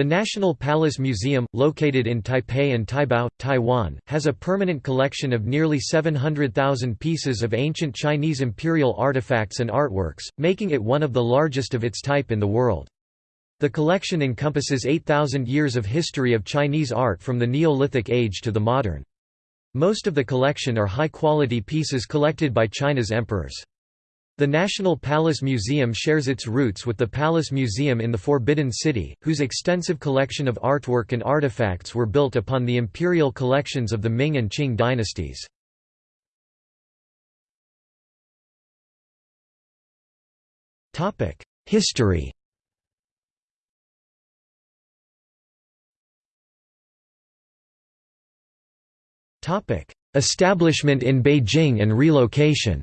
The National Palace Museum, located in Taipei and Taibao, Taiwan, has a permanent collection of nearly 700,000 pieces of ancient Chinese imperial artifacts and artworks, making it one of the largest of its type in the world. The collection encompasses 8,000 years of history of Chinese art from the Neolithic age to the modern. Most of the collection are high-quality pieces collected by China's emperors. The National Palace Museum shares its roots with the Palace Museum in the Forbidden City, whose extensive collection of artwork and artifacts were built upon the imperial collections of the Ming and Qing dynasties. History Establishment in Beijing and relocation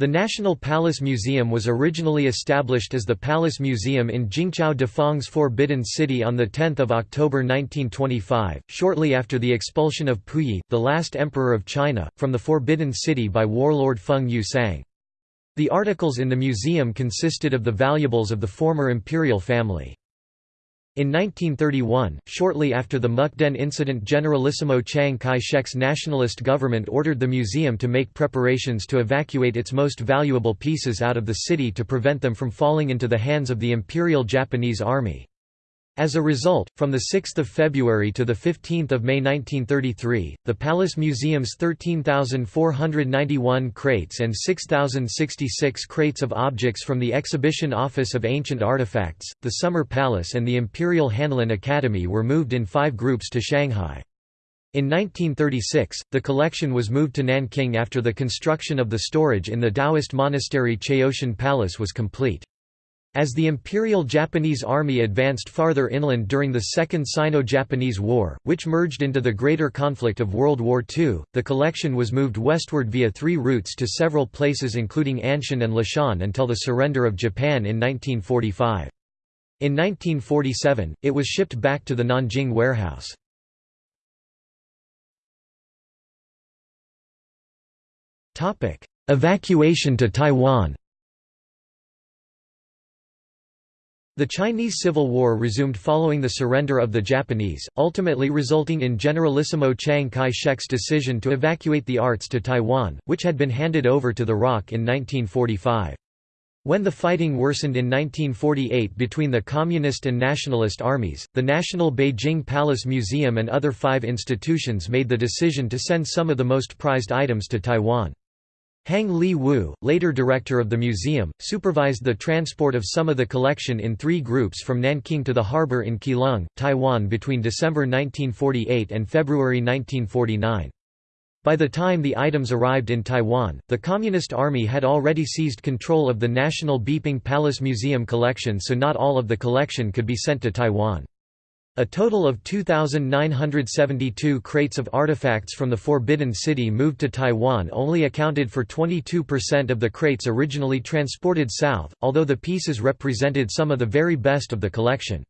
The National Palace Museum was originally established as the Palace Museum in Jingqiao Defang's Forbidden City on 10 October 1925, shortly after the expulsion of Puyi, the last emperor of China, from the Forbidden City by warlord Feng Yuxiang. The articles in the museum consisted of the valuables of the former imperial family. In 1931, shortly after the Mukden incident Generalissimo Chiang Kai-shek's nationalist government ordered the museum to make preparations to evacuate its most valuable pieces out of the city to prevent them from falling into the hands of the Imperial Japanese Army. As a result, from 6 February to 15 May 1933, the Palace Museum's 13,491 crates and 6,066 crates of objects from the Exhibition Office of Ancient Artifacts, the Summer Palace and the Imperial Hanlin Academy were moved in five groups to Shanghai. In 1936, the collection was moved to Nanking after the construction of the storage in the Taoist monastery Chaotian Palace was complete. As the Imperial Japanese Army advanced farther inland during the Second Sino-Japanese War, which merged into the greater conflict of World War II, the collection was moved westward via three routes to several places including Anshun and Leshan until the surrender of Japan in 1945. In 1947, it was shipped back to the Nanjing warehouse. Evacuation to Taiwan The Chinese Civil War resumed following the surrender of the Japanese, ultimately resulting in Generalissimo Chiang Kai-shek's decision to evacuate the arts to Taiwan, which had been handed over to the ROC in 1945. When the fighting worsened in 1948 between the Communist and Nationalist armies, the National Beijing Palace Museum and other five institutions made the decision to send some of the most prized items to Taiwan. Hang Li Wu, later director of the museum, supervised the transport of some of the collection in three groups from Nanking to the harbor in Keelung, Taiwan between December 1948 and February 1949. By the time the items arrived in Taiwan, the Communist Army had already seized control of the National Beiping Palace Museum collection so not all of the collection could be sent to Taiwan. A total of 2,972 crates of artifacts from the Forbidden City moved to Taiwan only accounted for 22% of the crates originally transported south, although the pieces represented some of the very best of the collection.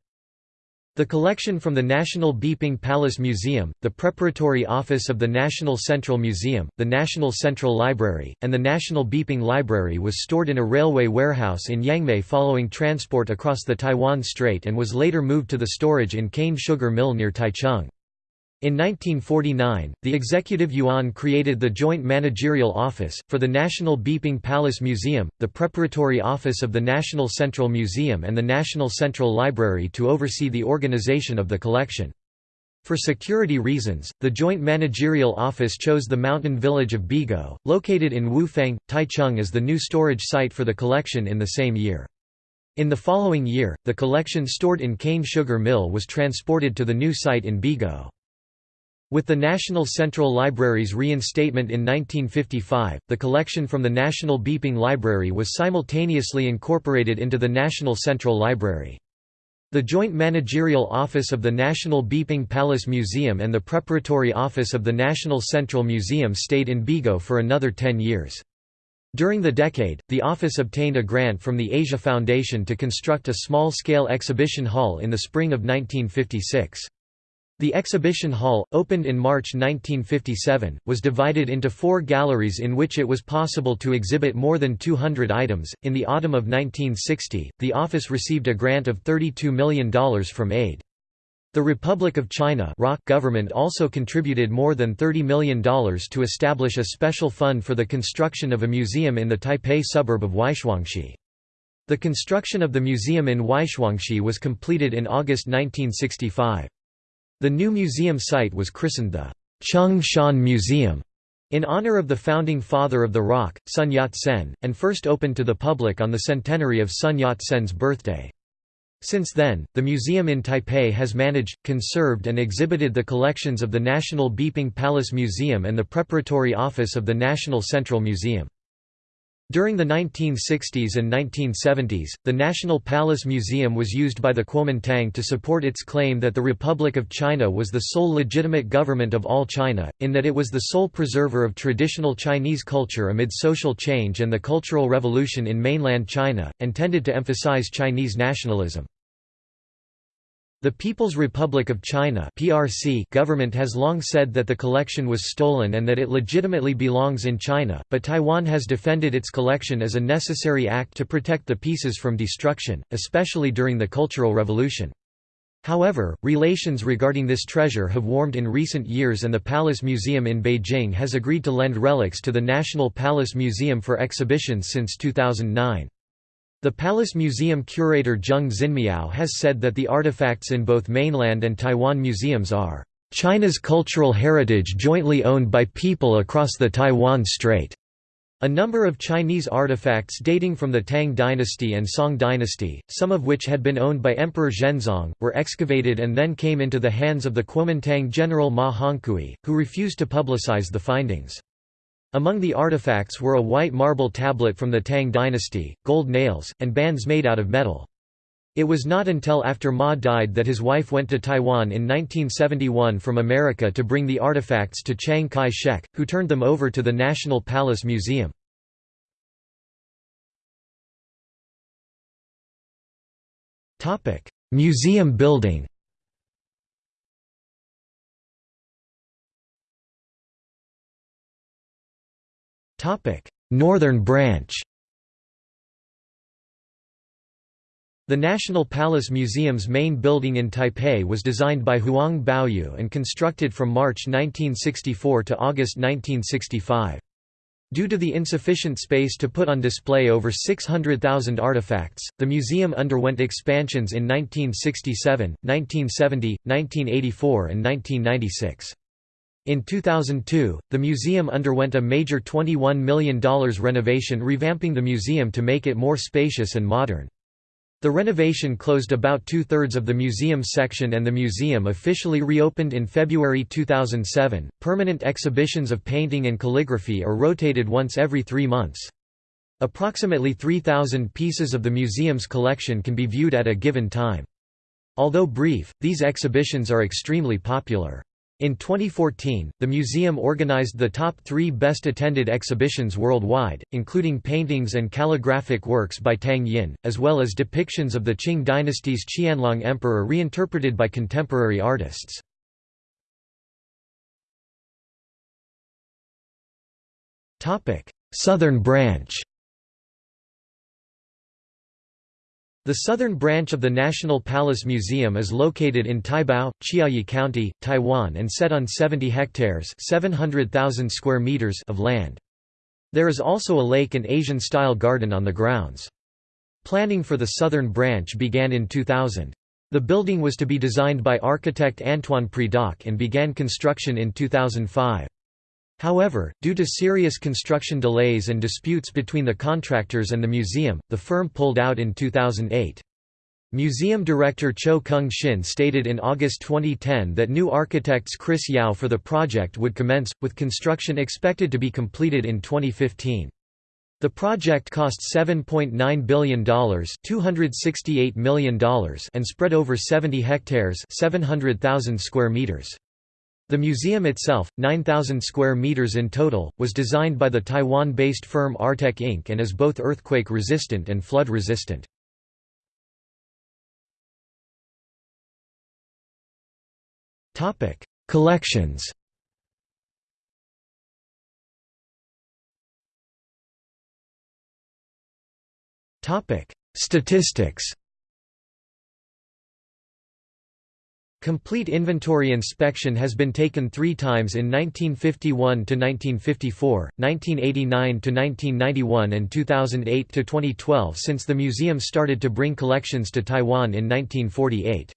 The collection from the National Beiping Palace Museum, the Preparatory Office of the National Central Museum, the National Central Library, and the National Beiping Library was stored in a railway warehouse in Yangmei following transport across the Taiwan Strait and was later moved to the storage in cane sugar mill near Taichung. In 1949, the Executive Yuan created the Joint Managerial Office, for the National Beiping Palace Museum, the Preparatory Office of the National Central Museum and the National Central Library to oversee the organization of the collection. For security reasons, the Joint Managerial Office chose the mountain village of Beigou, located in Wufeng, Taichung as the new storage site for the collection in the same year. In the following year, the collection stored in cane sugar mill was transported to the new site in Beigou. With the National Central Library's reinstatement in 1955, the collection from the National Beiping Library was simultaneously incorporated into the National Central Library. The Joint Managerial Office of the National Beiping Palace Museum and the Preparatory Office of the National Central Museum stayed in Beigou for another ten years. During the decade, the office obtained a grant from the Asia Foundation to construct a small-scale exhibition hall in the spring of 1956. The exhibition hall, opened in March 1957, was divided into four galleries in which it was possible to exhibit more than 200 items. In the autumn of 1960, the office received a grant of $32 million from AID. The Republic of China government also contributed more than $30 million to establish a special fund for the construction of a museum in the Taipei suburb of Waishuangxi. The construction of the museum in Waishuangxi was completed in August 1965. The new museum site was christened the Chung Shan Museum in honor of the founding father of the ROC, Sun Yat-sen, and first opened to the public on the centenary of Sun Yat-sen's birthday. Since then, the museum in Taipei has managed, conserved and exhibited the collections of the National Beiping Palace Museum and the Preparatory Office of the National Central Museum. During the 1960s and 1970s, the National Palace Museum was used by the Kuomintang to support its claim that the Republic of China was the sole legitimate government of all China, in that it was the sole preserver of traditional Chinese culture amid social change and the Cultural Revolution in mainland China, and tended to emphasize Chinese nationalism. The People's Republic of China (PRC) government has long said that the collection was stolen and that it legitimately belongs in China, but Taiwan has defended its collection as a necessary act to protect the pieces from destruction, especially during the Cultural Revolution. However, relations regarding this treasure have warmed in recent years and the Palace Museum in Beijing has agreed to lend relics to the National Palace Museum for exhibitions since 2009. The Palace Museum curator Zheng Xinmiao has said that the artifacts in both mainland and Taiwan museums are China's cultural heritage jointly owned by people across the Taiwan Strait. A number of Chinese artifacts dating from the Tang dynasty and Song dynasty, some of which had been owned by Emperor Zhenzong, were excavated and then came into the hands of the Kuomintang general Ma Hongkui, who refused to publicize the findings. Among the artifacts were a white marble tablet from the Tang dynasty, gold nails, and bands made out of metal. It was not until after Ma died that his wife went to Taiwan in 1971 from America to bring the artifacts to Chiang Kai-shek, who turned them over to the National Palace Museum. Museum building Northern branch The National Palace Museum's main building in Taipei was designed by Huang Baoyu and constructed from March 1964 to August 1965. Due to the insufficient space to put on display over 600,000 artifacts, the museum underwent expansions in 1967, 1970, 1984 and 1996. In 2002, the museum underwent a major $21 million renovation revamping the museum to make it more spacious and modern. The renovation closed about two-thirds of the museum's section and the museum officially reopened in February 2007. Permanent exhibitions of painting and calligraphy are rotated once every three months. Approximately 3,000 pieces of the museum's collection can be viewed at a given time. Although brief, these exhibitions are extremely popular. In 2014, the museum organized the top three best-attended exhibitions worldwide, including paintings and calligraphic works by Tang Yin, as well as depictions of the Qing dynasty's Qianlong emperor reinterpreted by contemporary artists. Southern branch The southern branch of the National Palace Museum is located in Taibao, Chiayi County, Taiwan and set on 70 hectares 700,000 square meters of land. There is also a lake and Asian-style garden on the grounds. Planning for the southern branch began in 2000. The building was to be designed by architect Antoine Predock and began construction in 2005. However, due to serious construction delays and disputes between the contractors and the museum, the firm pulled out in 2008. Museum director Cho Kung Shin stated in August 2010 that new architects Kris Yao for the project would commence, with construction expected to be completed in 2015. The project cost $7.9 billion $268 million and spread over 70 hectares 700,000 square meters. The museum itself, 9,000 square meters in total, was designed by the Taiwan-based firm Artech Inc. and is both earthquake-resistant and flood-resistant. Collections Statistics Complete inventory inspection has been taken three times in 1951 to 1954, 1989 to 1991, and 2008 to 2012 since the museum started to bring collections to Taiwan in 1948.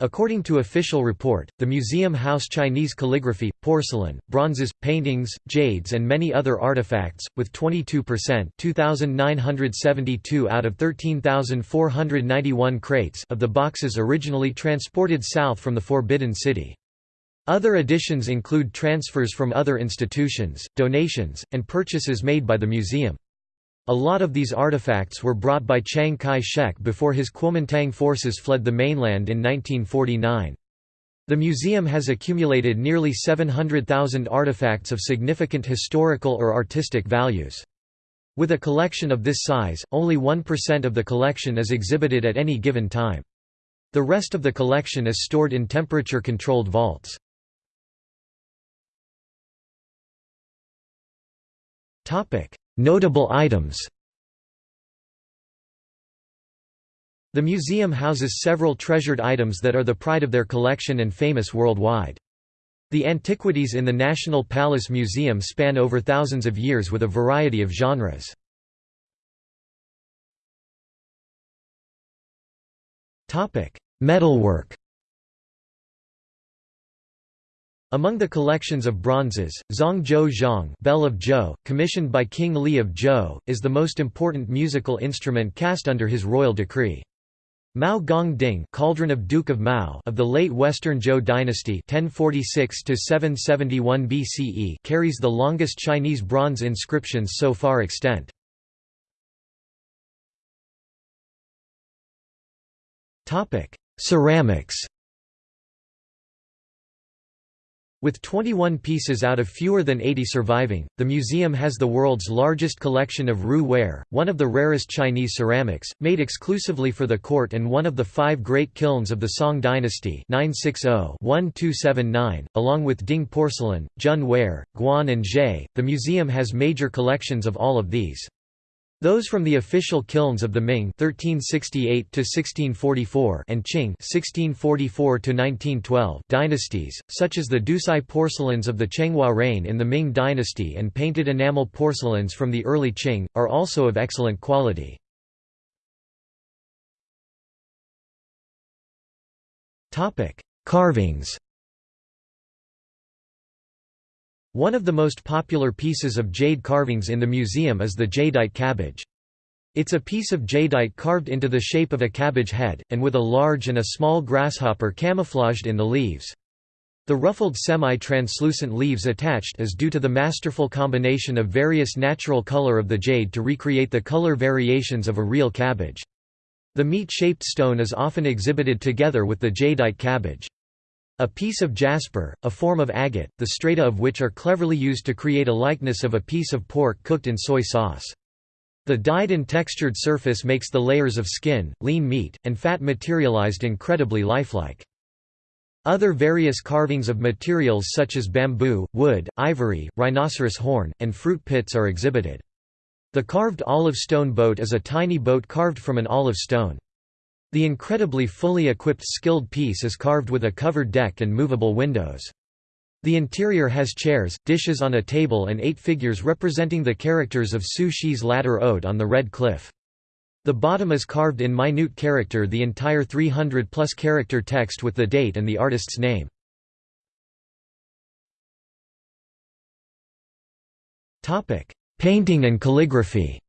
According to official report, the museum house Chinese calligraphy, porcelain, bronzes, paintings, jades and many other artifacts, with 22% 2,972 out of 13,491 crates of the boxes originally transported south from the Forbidden City. Other additions include transfers from other institutions, donations, and purchases made by the museum. A lot of these artifacts were brought by Chiang Kai-shek before his Kuomintang forces fled the mainland in 1949. The museum has accumulated nearly 700,000 artifacts of significant historical or artistic values. With a collection of this size, only 1% of the collection is exhibited at any given time. The rest of the collection is stored in temperature-controlled vaults. Notable items The museum houses several treasured items that are the pride of their collection and famous worldwide. The antiquities in the National Palace Museum span over thousands of years with a variety of genres. Metalwork Among the collections of bronzes, Zhongzhou Zhang Bell of Zhou, commissioned by King Li of Zhou, is the most important musical instrument cast under his royal decree. Mao Gong Ding Cauldron of Duke of Mao of the late Western Zhou dynasty 1046 BCE carries the longest Chinese bronze inscriptions so far extant. Ceramics With 21 pieces out of fewer than 80 surviving, the museum has the world's largest collection of Ru ware, one of the rarest Chinese ceramics, made exclusively for the court and one of the five great kilns of the Song dynasty 960-1279, along with Ding porcelain, Jun ware, Guan and Zhe. The museum has major collections of all of these. Those from the official kilns of the Ming (1368–1644) and Qing (1644–1912) dynasties, such as the Doucai porcelains of the Chenghua reign in the Ming dynasty and painted enamel porcelains from the early Qing, are also of excellent quality. Topic: Carvings. One of the most popular pieces of jade carvings in the museum is the jadeite cabbage. It's a piece of jadeite carved into the shape of a cabbage head, and with a large and a small grasshopper camouflaged in the leaves. The ruffled semi-translucent leaves attached is due to the masterful combination of various natural color of the jade to recreate the color variations of a real cabbage. The meat-shaped stone is often exhibited together with the jadeite cabbage. A piece of jasper, a form of agate, the strata of which are cleverly used to create a likeness of a piece of pork cooked in soy sauce. The dyed and textured surface makes the layers of skin, lean meat, and fat materialized incredibly lifelike. Other various carvings of materials such as bamboo, wood, ivory, rhinoceros horn, and fruit pits are exhibited. The carved olive stone boat is a tiny boat carved from an olive stone. The incredibly fully equipped skilled piece is carved with a covered deck and movable windows. The interior has chairs, dishes on a table and eight figures representing the characters of Su Shi's Latter Ode on the Red Cliff. The bottom is carved in minute character the entire 300-plus character text with the date and the artist's name. Painting and calligraphy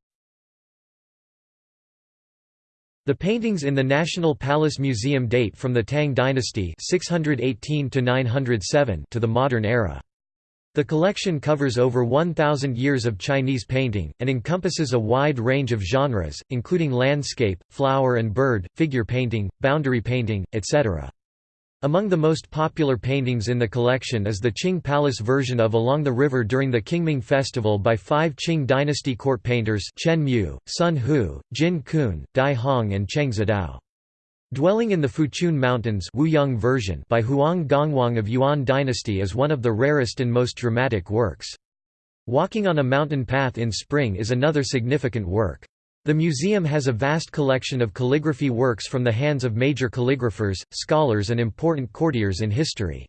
The paintings in the National Palace Museum date from the Tang dynasty 618 to, to the modern era. The collection covers over 1,000 years of Chinese painting, and encompasses a wide range of genres, including landscape, flower and bird, figure painting, boundary painting, etc. Among the most popular paintings in the collection is the Qing Palace version of Along the River during the Qingming Festival by five Qing dynasty court painters Chen Mu, Sun Hu, Jin Kun, Dai Hong and Cheng Zhidao. Dwelling in the Fuchun Mountains Wuyong version by Huang Gongwang of Yuan dynasty is one of the rarest and most dramatic works. Walking on a mountain path in spring is another significant work. The museum has a vast collection of calligraphy works from the hands of major calligraphers, scholars and important courtiers in history.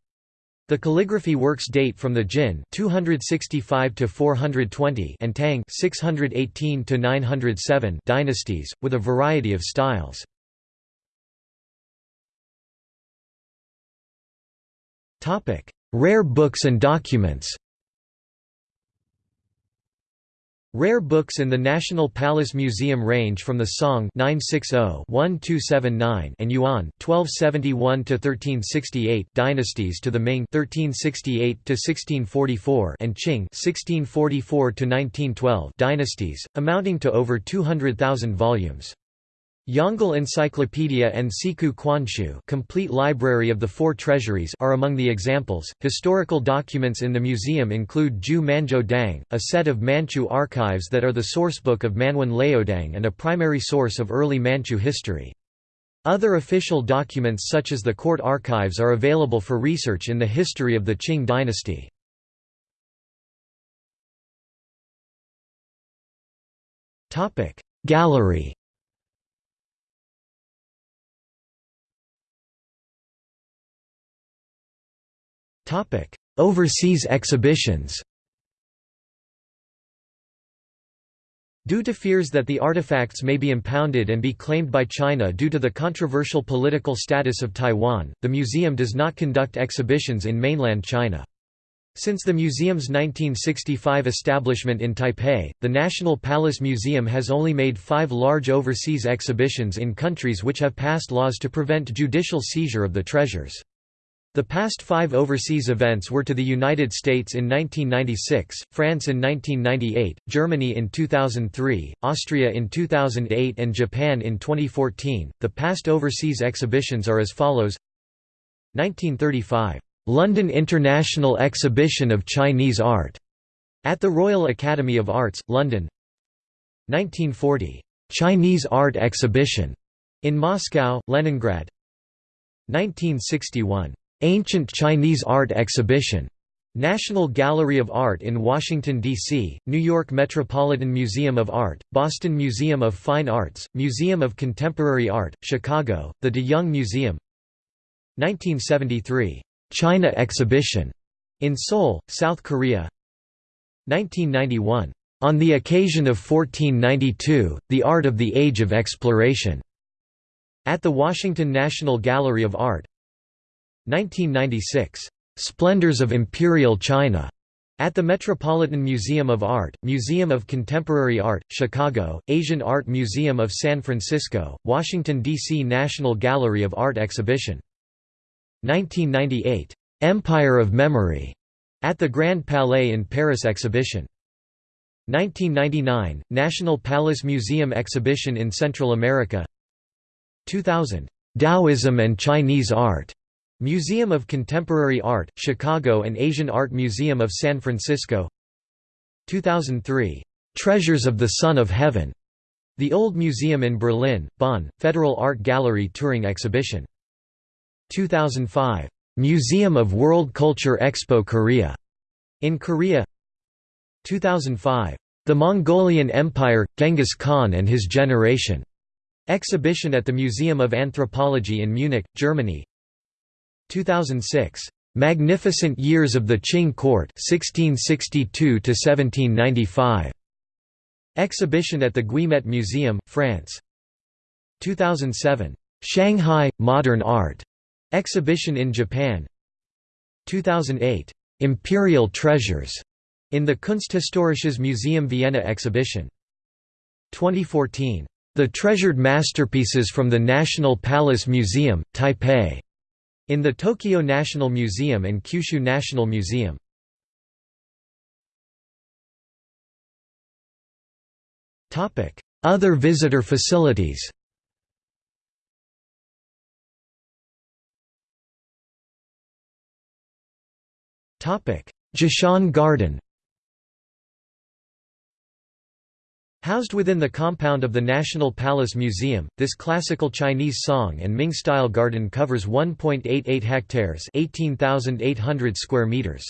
The calligraphy works date from the Jin 265 to 420 and Tang 618 to 907 dynasties with a variety of styles. Topic: Rare books and documents. Rare books in the National Palace Museum range from the Song 960-1279 and Yuan 1271-1368 dynasties to the Ming 1368-1644 and Qing 1644-1912 dynasties, amounting to over 200,000 volumes. Yongle Encyclopedia and Siku Quanshu Complete Library of the Four Treasuries are among the examples. Historical documents in the museum include Jiu Manzhou Dang, a set of Manchu archives that are the sourcebook of Manwen Laodang and a primary source of early Manchu history. Other official documents such as the court archives are available for research in the history of the Qing dynasty. Gallery Overseas exhibitions Due to fears that the artifacts may be impounded and be claimed by China due to the controversial political status of Taiwan, the museum does not conduct exhibitions in mainland China. Since the museum's 1965 establishment in Taipei, the National Palace Museum has only made five large overseas exhibitions in countries which have passed laws to prevent judicial seizure of the treasures. The past five overseas events were to the United States in 1996, France in 1998, Germany in 2003, Austria in 2008, and Japan in 2014. The past overseas exhibitions are as follows. 1935 London International Exhibition of Chinese Art at the Royal Academy of Arts, London. 1940 Chinese Art Exhibition in Moscow, Leningrad. 1961 Ancient Chinese Art Exhibition, National Gallery of Art in Washington, D.C., New York Metropolitan Museum of Art, Boston Museum of Fine Arts, Museum of Contemporary Art, Chicago, the De Young Museum. 1973, China Exhibition, in Seoul, South Korea. 1991, On the occasion of 1492, The Art of the Age of Exploration, at the Washington National Gallery of Art 1996, "'Splendors of Imperial China' at the Metropolitan Museum of Art, Museum of Contemporary Art, Chicago, Asian Art Museum of San Francisco, Washington, D.C. National Gallery of Art Exhibition. 1998, "'Empire of Memory' at the Grand Palais in Paris Exhibition. 1999, National Palace Museum Exhibition in Central America 2000, "'Taoism and Chinese Art' Museum of Contemporary Art, Chicago and Asian Art Museum of San Francisco. 2003, "'Treasures of the Son of Heaven' The Old Museum in Berlin, Bonn, Federal Art Gallery Touring Exhibition. 2005, "'Museum of World Culture Expo Korea' in Korea. 2005, "'The Mongolian Empire, Genghis Khan and His Generation' exhibition at the Museum of Anthropology in Munich, Germany 2006, "'Magnificent Years of the Qing Court 1662–1795' Exhibition at the Guimet Museum, France. 2007, "'Shanghai, Modern Art' Exhibition in Japan. 2008, "'Imperial Treasures' in the Kunsthistorisches Museum Vienna exhibition. 2014, "'The Treasured Masterpieces from the National Palace Museum, Taipei' in the Tokyo National Museum and Kyushu National Museum. Other visitor facilities Zhishan Garden Housed within the compound of the National Palace Museum, this classical Chinese song and Ming-style garden covers 1.88 hectares 18,800 square meters.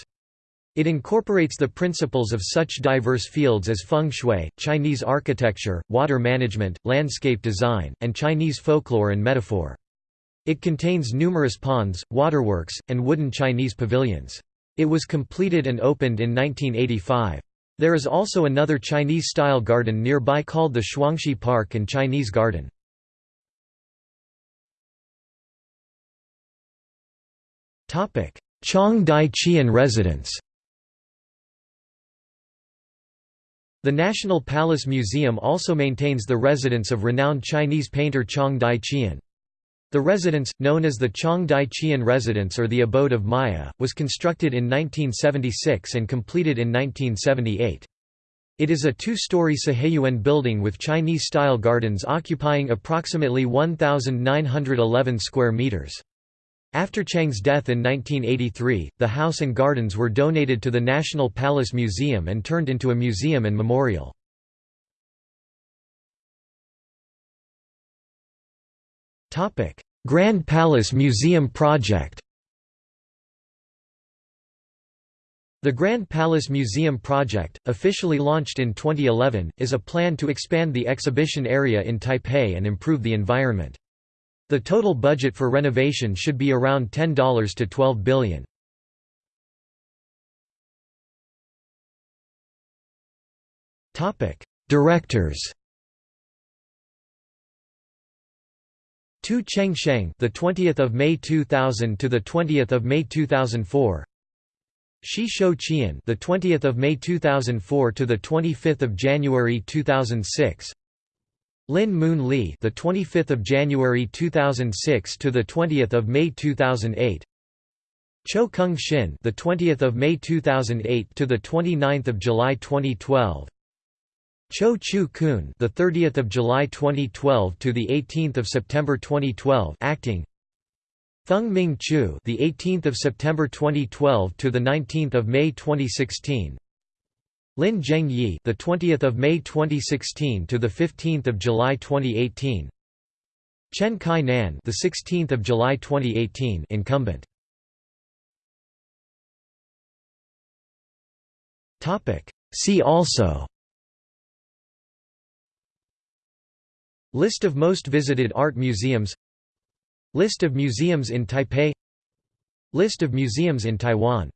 It incorporates the principles of such diverse fields as feng shui, Chinese architecture, water management, landscape design, and Chinese folklore and metaphor. It contains numerous ponds, waterworks, and wooden Chinese pavilions. It was completed and opened in 1985. There is also another Chinese-style garden nearby called the Shuangxi Park and Chinese Garden. Chong Dai Qian residence The National Palace Museum also maintains the residence of renowned Chinese painter Chong Dai Qian. The residence, known as the Chong Dai Qian Residence or the Abode of Maya, was constructed in 1976 and completed in 1978. It is a two-story Siheyuan building with Chinese-style gardens occupying approximately 1,911 square meters. After Chang's death in 1983, the house and gardens were donated to the National Palace Museum and turned into a museum and memorial. Grand Palace Museum project The Grand Palace Museum project, officially launched in 2011, is a plan to expand the exhibition area in Taipei and improve the environment. The total budget for renovation should be around $10 to $12 billion. Directors Tu Cheng Sheng, the 20th of May 2000 to the 20th of May 2004. Shi Shou Qian, the 20th of May 2004 to the 25th of January 2006. Lin Moon Lee, the 25th of January 2006 to the 20th of May 2008. Cho Kung Shin, the 20th of May 2008 to the 29th of July 2012. Cho Chu Kun, the 30th of July 2012 to the 18th of September 2012, acting. Thung Ming Chu, the 18th of September 2012 to the 19th of May 2016. Lin Zheng Yi, the 20th of May 2016 to the 15th of July 2018. Chen Kai Nan, the 16th of July 2018, incumbent. Topic. See also. List of most visited art museums. List of museums in Taipei. List of museums in Taiwan